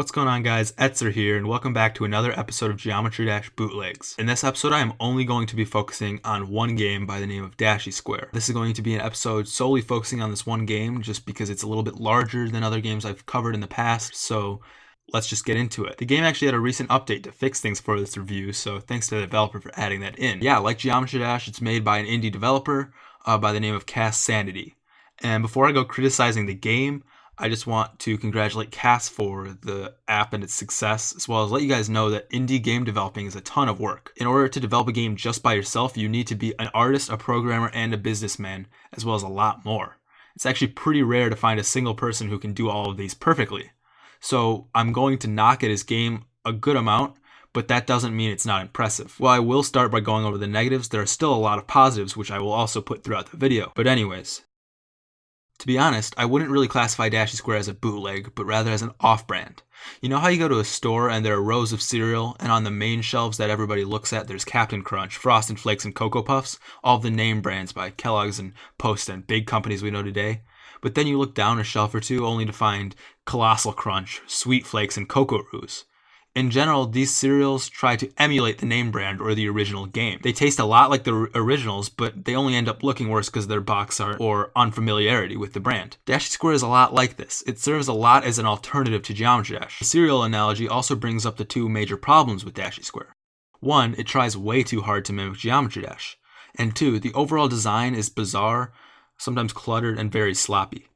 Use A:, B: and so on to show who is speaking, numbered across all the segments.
A: What's going on guys, Etzer here and welcome back to another episode of Geometry Dash Bootlegs. In this episode I am only going to be focusing on one game by the name of Dashy Square. This is going to be an episode solely focusing on this one game just because it's a little bit larger than other games I've covered in the past, so let's just get into it. The game actually had a recent update to fix things for this review, so thanks to the developer for adding that in. Yeah, like Geometry Dash, it's made by an indie developer uh, by the name of Cast Sanity. And before I go criticizing the game, I just want to congratulate Cass for the app and its success, as well as let you guys know that indie game developing is a ton of work. In order to develop a game just by yourself, you need to be an artist, a programmer, and a businessman, as well as a lot more. It's actually pretty rare to find a single person who can do all of these perfectly. So I'm going to knock at his game a good amount, but that doesn't mean it's not impressive. While I will start by going over the negatives, there are still a lot of positives which I will also put throughout the video. But anyways, to be honest, I wouldn't really classify Dashy Square as a bootleg, but rather as an off-brand. You know how you go to a store and there are rows of cereal, and on the main shelves that everybody looks at, there's Captain Crunch, Frosted Flakes, and Cocoa Puffs, all the name brands by Kellogg's and Post and big companies we know today. But then you look down a shelf or two only to find Colossal Crunch, Sweet Flakes, and Cocoa Roos. In general, these cereals try to emulate the name brand or the original game. They taste a lot like the originals, but they only end up looking worse because their box art or unfamiliarity with the brand. Dashy Square is a lot like this. It serves a lot as an alternative to Geometry Dash. The cereal analogy also brings up the two major problems with Dashy Square. One, it tries way too hard to mimic Geometry Dash. And two, the overall design is bizarre, sometimes cluttered, and very sloppy.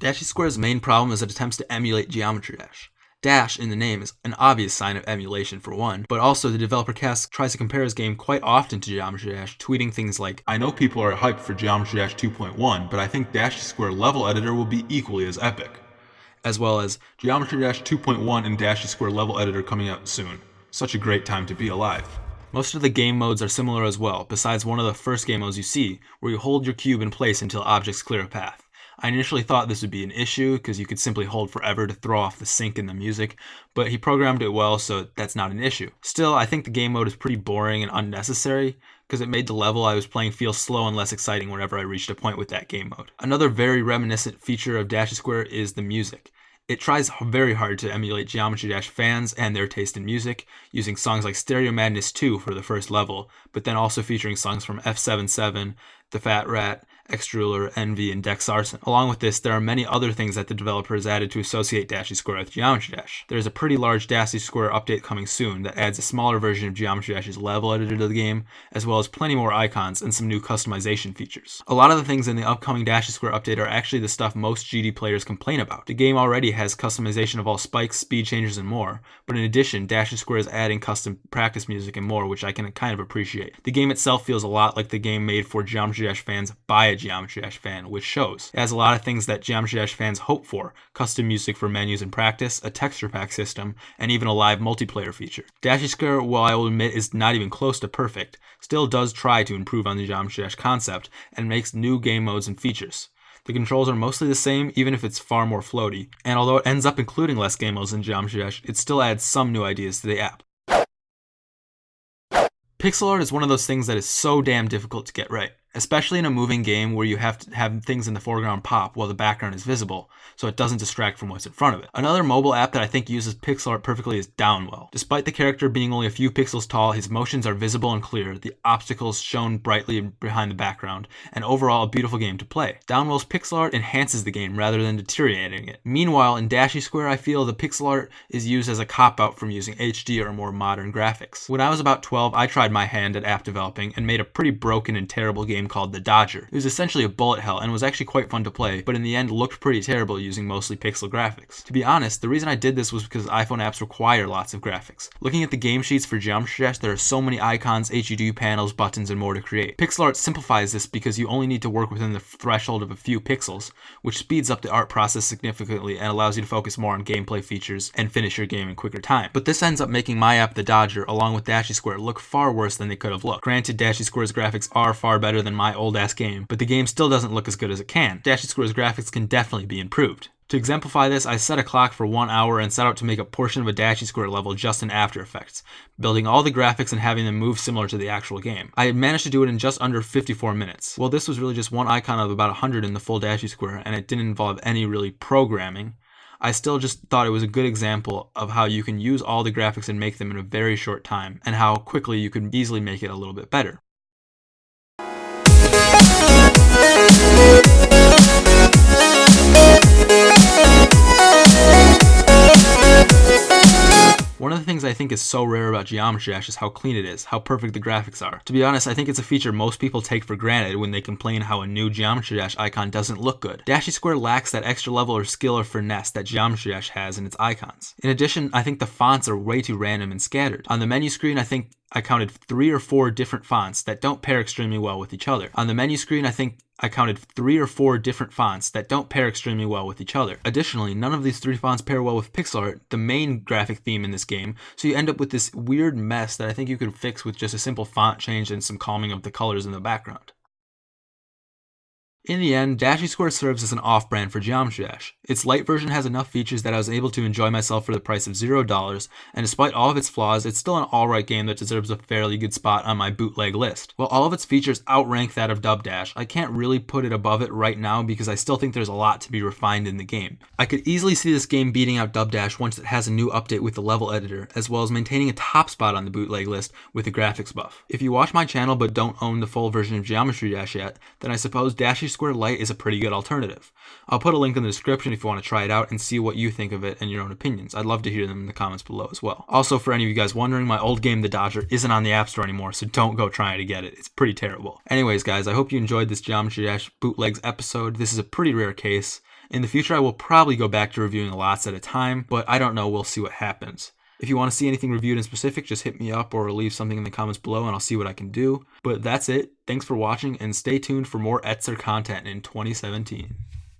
A: Dashy Square's main problem is it attempts to emulate Geometry Dash. Dash in the name is an obvious sign of emulation for one, but also the developer Cast tries to compare his game quite often to Geometry Dash, tweeting things like, I know people are hyped for Geometry Dash 2.1, but I think Dashy Square level editor will be equally as epic. As well as Geometry Dash 2.1 and Dashy Square level editor coming out soon. Such a great time to be alive. Most of the game modes are similar as well, besides one of the first game modes you see, where you hold your cube in place until objects clear a path. I initially thought this would be an issue because you could simply hold forever to throw off the sync in the music, but he programmed it well so that's not an issue. Still, I think the game mode is pretty boring and unnecessary because it made the level I was playing feel slow and less exciting whenever I reached a point with that game mode. Another very reminiscent feature of Dashy Square is the music. It tries very hard to emulate Geometry Dash fans and their taste in music, using songs like Stereo Madness 2 for the first level, but then also featuring songs from F77, The Fat Rat, Xtrullor, Envy, and Dexarson. Along with this, there are many other things that the developer has added to associate Dashy Square with Geometry Dash. There is a pretty large Dashy Square update coming soon that adds a smaller version of Geometry Dash's level editor to the game, as well as plenty more icons and some new customization features. A lot of the things in the upcoming Dashy Square update are actually the stuff most GD players complain about. The game already has customization of all spikes, speed changes, and more, but in addition, Dashy Square is adding custom practice music and more, which I can kind of appreciate. The game itself feels a lot like the game made for Geometry Dash fans by a Geometry Dash fan, which shows. It has a lot of things that Geometry Dash fans hope for custom music for menus and practice, a texture pack system, and even a live multiplayer feature. Dashy Square, while I will admit is not even close to perfect, still does try to improve on the Geometry Dash concept and makes new game modes and features. The controls are mostly the same, even if it's far more floaty, and although it ends up including less game modes than Geometry Dash, it still adds some new ideas to the app. Pixel art is one of those things that is so damn difficult to get right especially in a moving game where you have to have things in the foreground pop while the background is visible, so it doesn't distract from what's in front of it. Another mobile app that I think uses pixel art perfectly is Downwell. Despite the character being only a few pixels tall, his motions are visible and clear, the obstacles shown brightly behind the background, and overall a beautiful game to play. Downwell's pixel art enhances the game rather than deteriorating it. Meanwhile, in Dashy Square, I feel the pixel art is used as a cop-out from using HD or more modern graphics. When I was about 12, I tried my hand at app developing and made a pretty broken and terrible game called The Dodger. It was essentially a bullet hell and was actually quite fun to play, but in the end looked pretty terrible using mostly pixel graphics. To be honest, the reason I did this was because iPhone apps require lots of graphics. Looking at the game sheets for Geometry Dash, there are so many icons, HUD panels, buttons, and more to create. Pixel art simplifies this because you only need to work within the threshold of a few pixels, which speeds up the art process significantly and allows you to focus more on gameplay features and finish your game in quicker time. But this ends up making my app, The Dodger, along with Dashy Square, look far worse than they could have looked. Granted, Dashy Square's graphics are far better than my old ass game, but the game still doesn't look as good as it can. Dashy Square's graphics can definitely be improved. To exemplify this, I set a clock for one hour and set out to make a portion of a Dashy Square level just in After Effects, building all the graphics and having them move similar to the actual game. I managed to do it in just under 54 minutes. Well, this was really just one icon of about 100 in the full Dashy Square, and it didn't involve any really programming. I still just thought it was a good example of how you can use all the graphics and make them in a very short time, and how quickly you can easily make it a little bit better. I think is so rare about Geometry Dash is how clean it is, how perfect the graphics are. To be honest, I think it's a feature most people take for granted when they complain how a new Geometry Dash icon doesn't look good. Dashy Square lacks that extra level or skill or finesse that Geometry Dash has in its icons. In addition, I think the fonts are way too random and scattered. On the menu screen, I think I counted three or four different fonts that don't pair extremely well with each other. On the menu screen, I think I counted three or four different fonts that don't pair extremely well with each other. Additionally, none of these three fonts pair well with pixel art, the main graphic theme in this game, so you end up with this weird mess that I think you could fix with just a simple font change and some calming of the colors in the background. In the end, Dashy Square serves as an off-brand for Geometry Dash. Its light version has enough features that I was able to enjoy myself for the price of $0, and despite all of its flaws, it's still an alright game that deserves a fairly good spot on my bootleg list. While all of its features outrank that of Dub Dash, I can't really put it above it right now because I still think there's a lot to be refined in the game. I could easily see this game beating out Dub Dash once it has a new update with the level editor, as well as maintaining a top spot on the bootleg list with a graphics buff. If you watch my channel but don't own the full version of Geometry Dash yet, then I suppose Dashy Square Lite is a pretty good alternative. I'll put a link in the description if you want to try it out and see what you think of it and your own opinions. I'd love to hear them in the comments below as well. Also, for any of you guys wondering, my old game, The Dodger, isn't on the App Store anymore, so don't go trying to get it. It's pretty terrible. Anyways, guys, I hope you enjoyed this Geometry Dash bootlegs episode. This is a pretty rare case. In the future, I will probably go back to reviewing lots at a time, but I don't know. We'll see what happens. If you want to see anything reviewed in specific, just hit me up or leave something in the comments below and I'll see what I can do. But that's it. Thanks for watching and stay tuned for more Etzer content in 2017.